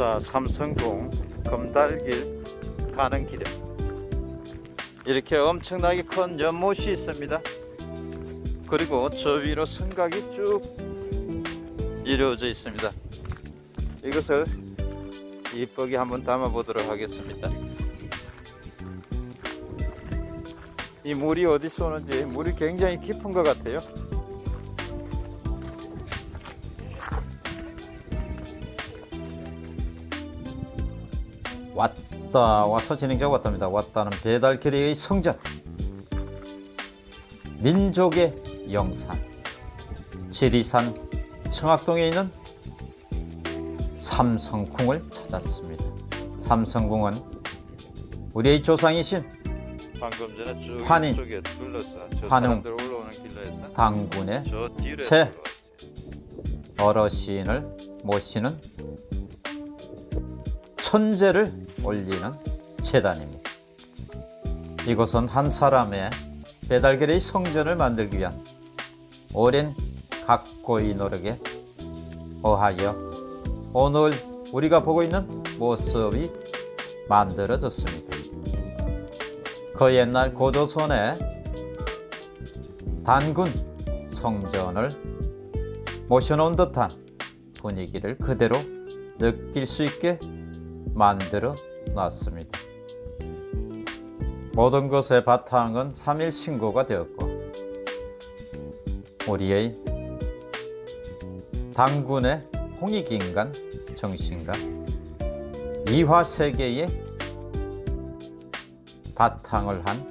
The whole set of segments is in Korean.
자 삼성궁 금달길 가는 길에. 이렇게 엄청나게 큰 연못이 있습니다. 그리고 저 위로 성곽이 쭉 이루어져 있습니다. 이것을 이쁘게 한번 담아 보도록 하겠습니다. 이 물이 어디서 오는지 물이 굉장히 깊은 것 같아요 왔다 와서 진행자가 왔답니다 왔다는 배달캐리의 성전 민족의 영산 지리산 청학동에 있는 삼성궁을 찾았습니다 삼성궁은 우리의 조상이신 저 환웅. 당군의 새. 어르신을 모시는 천재를 올리는 재단입니다. 이곳은 한 사람의 배달결의 성전을 만들기 위한 오랜 각고의 노력에 어하여 오늘 우리가 보고 있는 모습이 만들어졌습니다. 그 옛날 고조선의 단군 성전을 모셔놓은 듯한 분위기를 그대로 느낄 수 있게 만들어 놨습니다. 모든 것의 바탕은 3일 신고가 되었고 우리의 당군의 홍익인간 정신과 이화세계의 바탕을 한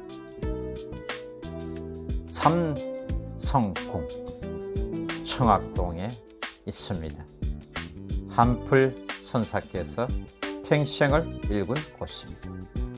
삼성궁 청학동에 있습니다. 한풀 선사께서 평생을 일군 곳입니다.